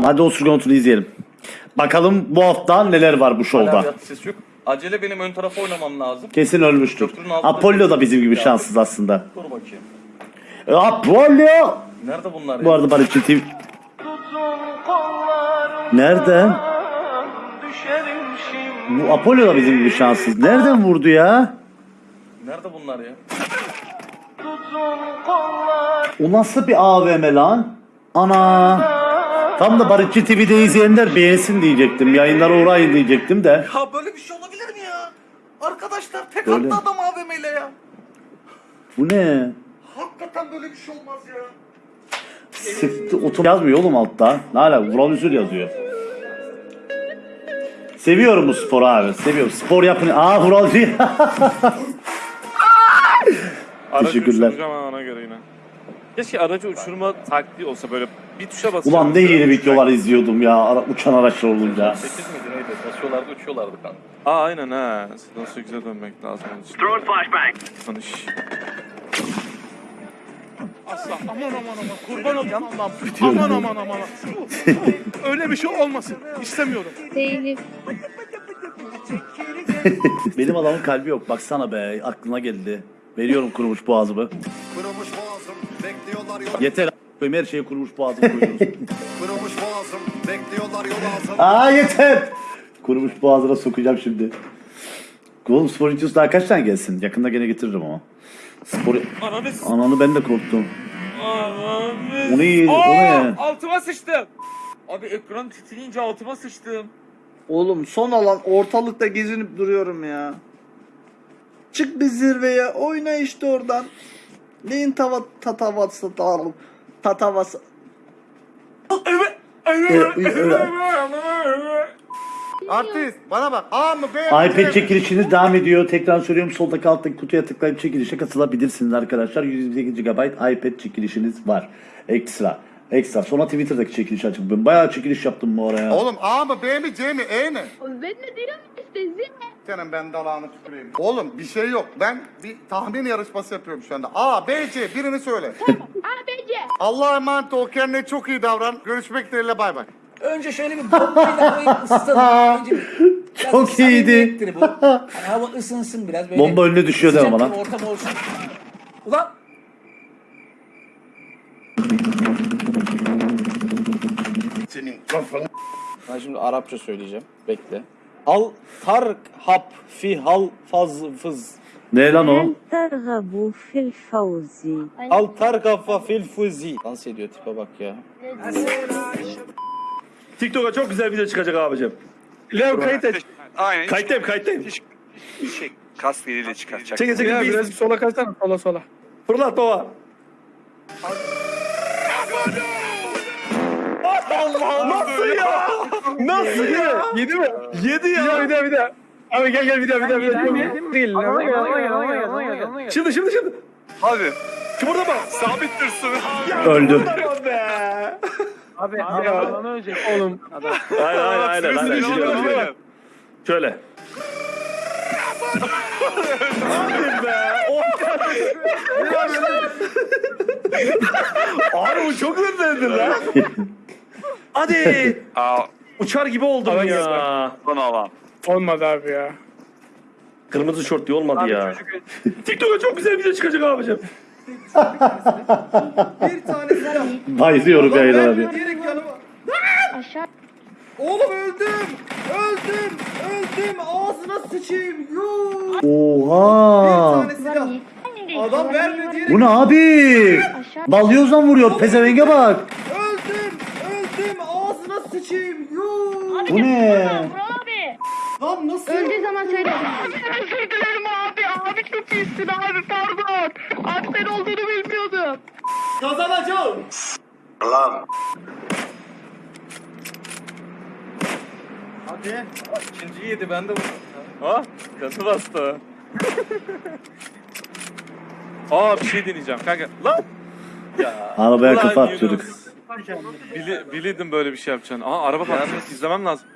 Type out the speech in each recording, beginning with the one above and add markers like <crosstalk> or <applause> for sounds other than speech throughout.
Tamam hadi o sürgüntünü izleyelim. Bakalım bu hafta neler var bu şovda. yat ses yok. Acele benim ön tarafa oynamam lazım. Kesin ölmüştür. Köprünün altında- Apollo da bizim gibi şanssız aslında. Dur bakayım. E, Apollo! Nerede bunlar Bu ya? arada Barışçı TV... Nereden? Bu Apollo da bizim gibi şanssız. Nereden vurdu ya? Nerede bunlar ya? O nasıl bir AVM lan? Ana! Tam da Barışçı TV'de izleyenler beğensin diyecektim. Yayınlara uğrayın diyecektim de. Ya böyle bir şey olabilir mi ya? Arkadaşlar tek Böyle. attı adam AVM ile ya. Bu ne? Hakikaten böyle bir şey olmaz ya. Sıktı otom yazmıyor oğlum altta. Ne ala Vural Üzül yazıyor. Seviyorum bu sporu abi. Seviyorum. Spor yapın. Aa. <laughs> Aracı Teşekkürler. ha ona göre yine. Keşke aracı uçurma taktiği olsa böyle bir tuşa basacağım. Ulan ne yeni videolar izliyordum ya ara- uçan araçlar olunca. 8 miydi neydi? Basıyorlardı uçuyorlardı kanka. Aa aynen ha. Nasıl güzel dönmek lazım onun için. Throwing flashbang. Tanış. Asla aman aman aman kurban olayım Allah'ım. Aman aman aman. Öyle bir şey olmasın. İstemiyorum. Değilim. Benim adamın kalbi yok. Baksana be aklına geldi. Veriyorum kurumuş boğazımı. Kırılmış boğazım, bekliyorlar yol. Yeter a**ayım, her şeye kurumuş boğazımı koyuyoruz. <laughs> Kırılmış boğazım, bekliyorlar yol ağzım. Aa yeter. Kurumuş boğazına sokacağım şimdi. Oğlum spor videosu daha kaç tane gelsin? Yakında gene getiririm ama. Spor... Ananı s- Ananı ben de korktum. Ananı O ne? O ne? Altıma sıçtım. Abi ekran titreyince altıma sıçtım. Oğlum son alan ortalıkta gezinip duruyorum ya. Çık bir zirveye oyna işte oradan. Neyin tava tatavası dağılım. Tatavası. Artist, bana bak. A mı B mi? iPad çekilişiniz devam ediyor. Tekrar söylüyorum soldaki alttaki kutuya tıklayıp çekilişe katılabilirsiniz arkadaşlar. 128 GB iPad çekilişiniz var. Ekstra. Ekstra. Sonra Twitter'daki çekiliş açık. Ben bayağı çekiliş yaptım bu araya. Oğlum A mı B mi C mi E mi? Ben de değilim işte zil. Senin ben dalağını tüküreyim. Oğlum bir şey yok. Ben bir tahmin yarışması yapıyorum şu anda. A, B, C birini söyle. <laughs> ABC. Allah'a emanet ol. Kendine çok iyi davran. Görüşmek dileğiyle bay bay. Önce şöyle bir bombayla koyup ısıtalım. Önce bir, <laughs> biraz Çok iyiydi. samimiyettir bu. Hani hava ısınsın biraz böyle. Bomba önüne düşüyor deme sıcak bana. bir ortam olsun. Ulan senin kafanı. Ben şimdi Arapça söyleyeceğim. Bekle. Al tark hap fi hal faz fız. Ne lan o? Targabu fil fauzi. Al targafa fil fuzi. Dans ediyor tipe bak ya. TikTok'a çok güzel video çıkacak abicim. Lev kayıt et. Aynen. Kayıttayım kayıttayım. Şey, kas geliyle çıkartacak. Çekil çekil. Biraz sola kaçsana sola sola. Fırlat baba. Nasıl ya? Nasıl ya? Yedi mi? Yedi ya. bir daha bir daha. Abi gel gel bir daha bir daha bir daha. Değil. Şimdi şimdi şimdi. Hadi. Kıpırdama. Sabit dursun. Öldü. Tamam be. Abi ya. Oğlum. Aynen aynen aynen. aynen. Gidiyorum. Şöyle. Hadi be. Oh. Abi bu çok hızlandın lan. <laughs> Hadi. Aa, Uçar gibi oldum ya. son alan. Olmadı abi ya. Kırmızı şort diye olmadı ya. TikTok'a çok güzel video çıkacak abicim. Bir tanesi <laughs> daha. Bayılıyorum yayın abi. Yanıma. Aşağı. Oğlum öldüm. Öldüm. Öldüm. Ağzına sıçayım. Yuuu. Bir Oha. tanesi daha. Adam verme diyerek Bu ne abi? Aşağı. Balyozla vuruyor. Pezevenge bak. öldüm. Öldüm. Ağzına sıçayım. Yuuu. Bu ne? Abi. Lan nasıl? Öldüğü zaman söyle. Özür dilerim abi. Abi çok iyisin abi pardon. Abi sen olduğunu bilmiyordum. Kazanacağım. Hadi. İkinciyi yedi ben de vurdum. Ha? Gazı bastı. Aa bir şey deneyeceğim kanka. Lan. Ya. Arabaya kafa Yunus. atıyorduk. Bili, bilirdim böyle bir şey yapacağını. Aa araba patlamış izlemem lazım.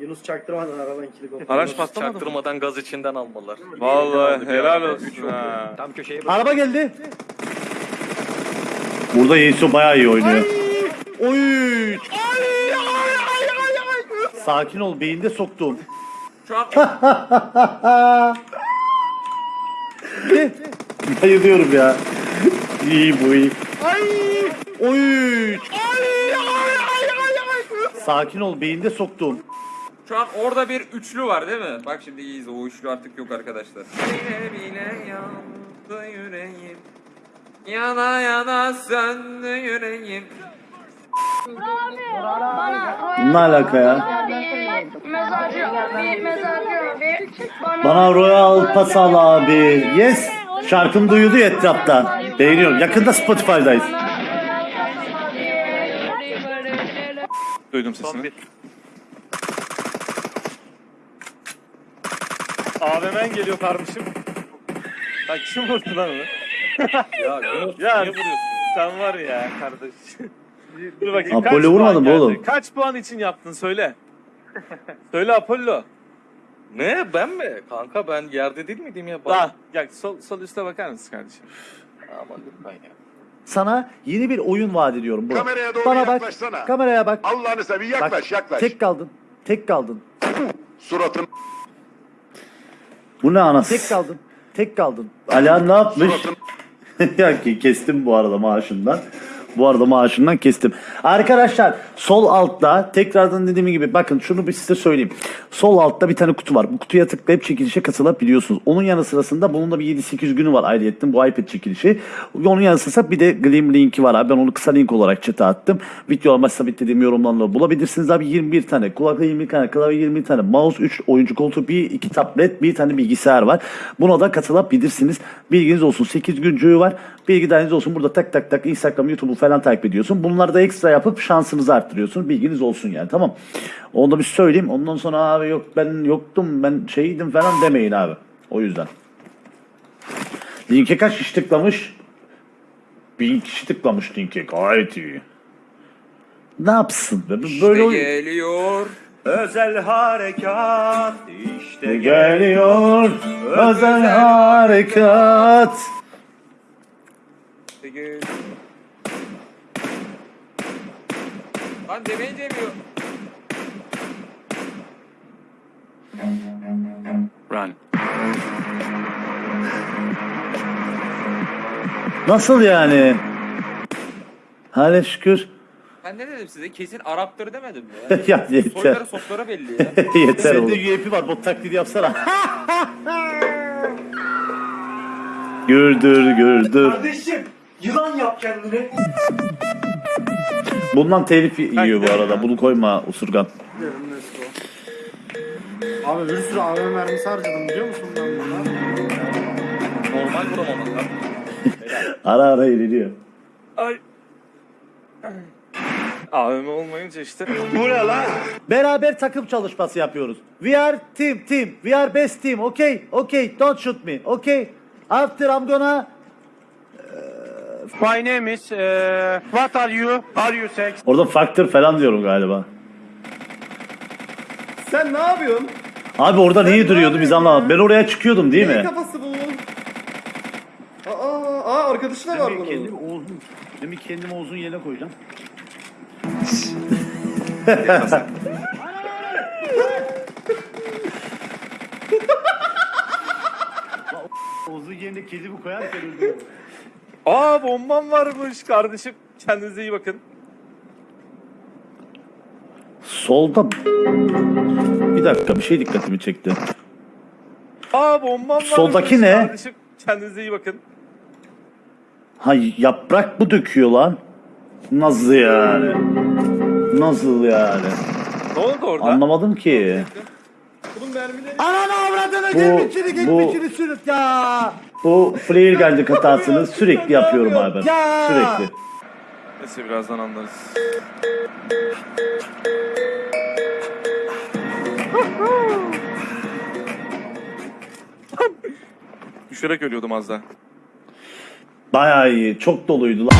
Yunus çaktırmadan araban kilidi Araç patlamadı mı? Çaktırmadan gaz içinden almalar. Vallahi helal olsun ha. Tam köşeye Araba geldi. Burada Yeiso bayağı iyi oynuyor. Oy. Sakin ol beyinde soktum. Şu an <laughs> Bayılıyorum ya. İyi bu iyi. Oy. Sakin ol beyinde soktum. Şu an orada bir üçlü var değil mi? Bak şimdi iyiyiz. O üçlü artık yok arkadaşlar. Bile bile yandı yüreğim. Yana yana söndü yüreğim. Ne alaka ya? Mezarcı abi, mezarcı abi. Bana Royal Pasal abi. Yes. Şarkım duyuldu ya etrafta. Beğeniyorum. Yakında Spotify'dayız. Duydum sesini. AVM'n geliyor kardeşim. Bak kim vurdu lan onu? <laughs> Ya, Ya niye vuruyorsun? sen var ya kardeş. Dur bakayım Apollo geldi? oğlum? Kaç puan için yaptın söyle. <laughs> söyle Apollo. Ne ben mi? Kanka ben yerde değil miydim ya? Daha. Gel sol, sol üste bakar mısın kardeşim? Aman lütfen ya. Sana yeni bir oyun vaat ediyorum bro. Kameraya doğru Bana bak. yaklaşsana. Kameraya bak. Allah'ını seveyim Bak, yaklaş yaklaş. Tek kaldın. Tek kaldın. Suratın Bu ne anası? Tek kaldın. Tek kaldın. Ala ne yapmış? suratın <laughs> ya ki kestim bu arada maaşından. Bu arada maaşından kestim. Arkadaşlar sol altta tekrardan dediğim gibi bakın şunu bir size söyleyeyim. Sol altta bir tane kutu var. Bu kutuya tıklayıp çekilişe katılabiliyorsunuz. Onun yanı sırasında bunun da bir 7-8 günü var ayrıyetten bu iPad çekilişi. Onun yanı sırasında bir de Gleam linki var abi. Ben onu kısa link olarak chat'e attım. Video amaç sabitlediğim yorumlarla bulabilirsiniz abi. 21 tane kulaklık 21 tane klavye 20 tane mouse 3 oyuncu koltuğu bir iki tablet bir tane bilgisayar var. Buna da katılabilirsiniz. Bilginiz olsun 8 güncüğü var. Bilgi olsun. Burada tak tak tak Instagram, YouTube'u falan takip ediyorsun. Bunları da ekstra yapıp şansınızı arttırıyorsun. Bilginiz olsun yani tamam. Onu da bir söyleyeyim. Ondan sonra abi yok ben yoktum ben şeydim falan demeyin abi. O yüzden. Linke kaç kişi tıklamış? Bin kişi tıklamış linke. Gayet iyi. Ne yapsın? be? Böyle İşte oyun- geliyor. Özel harekat işte geliyor özel harekat. Geliyor. Lan demeyi demiyor. Run. Nasıl yani? Hale şükür. Ben ne dedim size? Kesin Araptır demedim mi? <laughs> ya yeter. Soyları sopları belli ya. <laughs> yeter oğlum. Sende UAP var. Bot taklidi yapsana. güldür güldür. Kardeşim yılan yap kendini. Bundan telif yiyor bu arada. Bunu koyma usurgan. Abi bir sürü AVM mermisi harcadım biliyor musun ben bunu? Normal vuramamak lan. <laughs> Ara ara yeniliyor. Ay. AVM olmayınca işte. Bu ne lan? Beraber takım çalışması yapıyoruz. We are team team. We are best team. Okay? Okay. Don't shoot me. Okay? After I'm gonna My name is uh, What are you? Are you sex? Orada faktör falan diyorum galiba. Sen ne yapıyorsun? Abi orada niye duruyordu biz anlamadık. Ben oraya çıkıyordum değil mi? kafası bu? Aa, aa arkadaşı da var bunun. Kendimi Oğuz'un, demin kendimi <laughs> Oğuz'un yerine koyacağım. Oğuz'un yerine kendimi koyarken öldüm. Aa bombam varmış kardeşim. Kendinize iyi bakın. Solda... Bir dakika bir şey dikkatimi çekti. Aa bombam varmış Soldaki ne? kardeşim. Kendinize iyi bakın. Ha yaprak mı döküyor lan? Nasıl yani? Nasıl yani? Ne oldu orada? Anlamadım ki. Bunun mermileri Ananı avradını Bu- gelmişini bu- geçmişini sürüp ya. Bu flare gun'cık hatasını sürekli yapıyorum abi ben. Sürekli. Neyse birazdan anlarız. Düşerek ölüyordum az daha. Bayağı iyi. Çok doluydu lan.